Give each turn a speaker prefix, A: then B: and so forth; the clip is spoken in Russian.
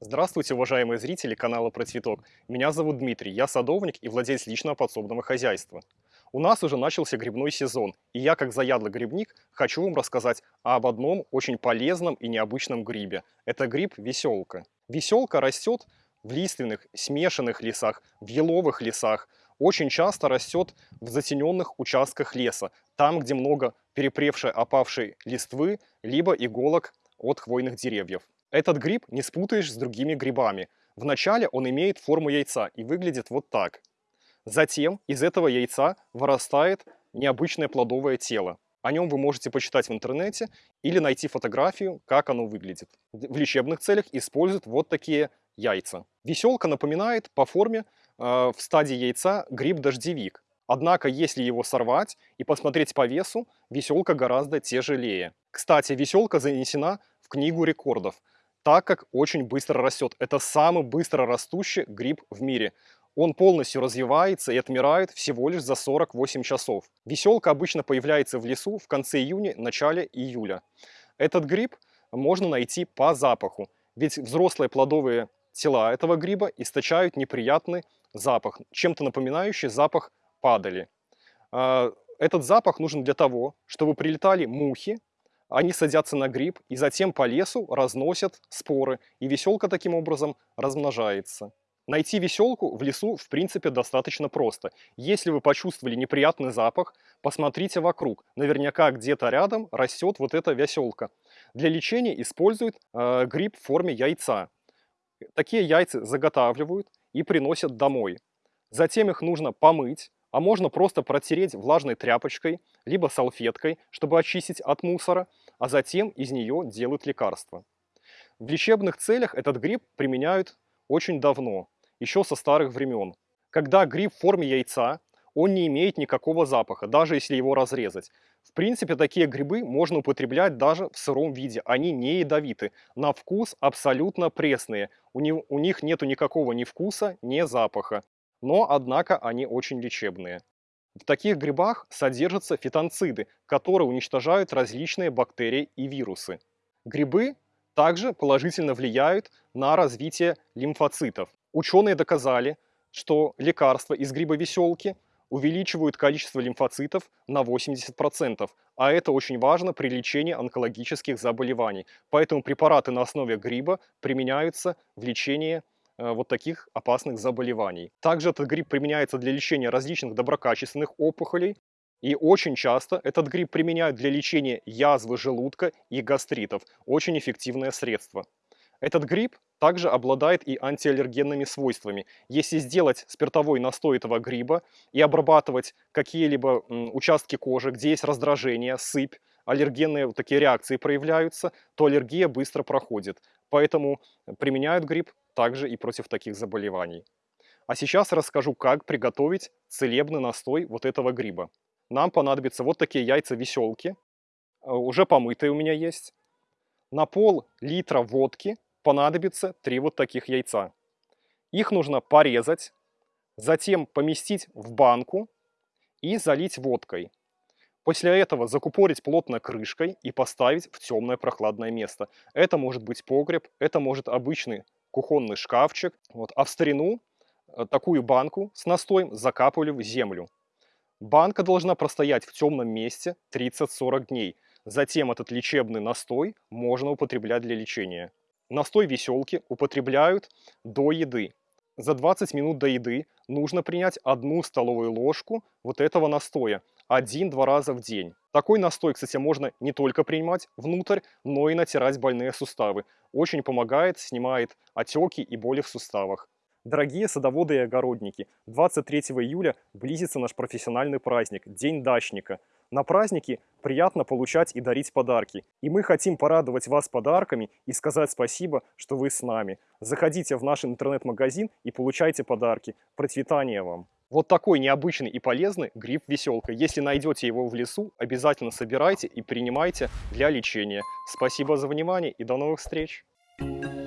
A: Здравствуйте, уважаемые зрители канала Про Цветок. Меня зовут Дмитрий, я садовник и владелец личного подсобного хозяйства. У нас уже начался грибной сезон, и я, как заядлый грибник, хочу вам рассказать об одном очень полезном и необычном грибе. Это гриб веселка. Веселка растет в лиственных, смешанных лесах, в еловых лесах, очень часто растет в затененных участках леса, там, где много перепревшей опавшей листвы, либо иголок от хвойных деревьев. Этот гриб не спутаешь с другими грибами. Вначале он имеет форму яйца и выглядит вот так. Затем из этого яйца вырастает необычное плодовое тело. О нем вы можете почитать в интернете или найти фотографию, как оно выглядит. В лечебных целях используют вот такие яйца. Веселка напоминает по форме э, в стадии яйца гриб-дождевик. Однако, если его сорвать и посмотреть по весу, веселка гораздо тяжелее. Кстати, веселка занесена в книгу рекордов так как очень быстро растет. Это самый быстро растущий гриб в мире. Он полностью развивается и отмирает всего лишь за 48 часов. Веселка обычно появляется в лесу в конце июня, начале июля. Этот гриб можно найти по запаху, ведь взрослые плодовые тела этого гриба источают неприятный запах, чем-то напоминающий запах падали. А, этот запах нужен для того, чтобы прилетали мухи, они садятся на гриб и затем по лесу разносят споры, и веселка таким образом размножается. Найти веселку в лесу в принципе достаточно просто. Если вы почувствовали неприятный запах, посмотрите вокруг. Наверняка где-то рядом растет вот эта веселка. Для лечения используют э, гриб в форме яйца. Такие яйца заготавливают и приносят домой. Затем их нужно помыть, а можно просто протереть влажной тряпочкой, либо салфеткой, чтобы очистить от мусора, а затем из нее делают лекарства. В лечебных целях этот гриб применяют очень давно, еще со старых времен. Когда гриб в форме яйца, он не имеет никакого запаха, даже если его разрезать. В принципе, такие грибы можно употреблять даже в сыром виде. Они не ядовиты, на вкус абсолютно пресные. У, них, у них нету никакого ни вкуса, ни запаха но, однако, они очень лечебные. В таких грибах содержатся фитонциды, которые уничтожают различные бактерии и вирусы. Грибы также положительно влияют на развитие лимфоцитов. Ученые доказали, что лекарства из гриба веселки увеличивают количество лимфоцитов на 80%, а это очень важно при лечении онкологических заболеваний. Поэтому препараты на основе гриба применяются в лечении вот таких опасных заболеваний. Также этот гриб применяется для лечения различных доброкачественных опухолей. И очень часто этот гриб применяют для лечения язвы желудка и гастритов. Очень эффективное средство. Этот гриб также обладает и антиаллергенными свойствами. Если сделать спиртовой настой этого гриба и обрабатывать какие-либо участки кожи, где есть раздражение, сыпь, аллергенные вот такие реакции проявляются, то аллергия быстро проходит. Поэтому применяют гриб также и против таких заболеваний. А сейчас расскажу, как приготовить целебный настой вот этого гриба. Нам понадобятся вот такие яйца веселки, э, уже помытые у меня есть. На пол литра водки понадобится 3 вот таких яйца. Их нужно порезать, затем поместить в банку и залить водкой. После этого закупорить плотно крышкой и поставить в темное прохладное место. Это может быть погреб, это может обычный кухонный шкафчик. Вот. А в старину э, такую банку с настоем закапывали в землю. Банка должна простоять в темном месте 30-40 дней. Затем этот лечебный настой можно употреблять для лечения. Настой веселки употребляют до еды. За 20 минут до еды нужно принять одну столовую ложку вот этого настоя один-два раза в день. Такой настой, кстати, можно не только принимать внутрь, но и натирать больные суставы. Очень помогает, снимает отеки и боли в суставах. Дорогие садоводы и огородники, 23 июля близится наш профессиональный праздник – День дачника. На праздники приятно получать и дарить подарки. И мы хотим порадовать вас подарками и сказать спасибо, что вы с нами. Заходите в наш интернет-магазин и получайте подарки. Процветания вам! Вот такой необычный и полезный гриб-веселка. Если найдете его в лесу, обязательно собирайте и принимайте для лечения. Спасибо за внимание и до новых встреч! Thank you.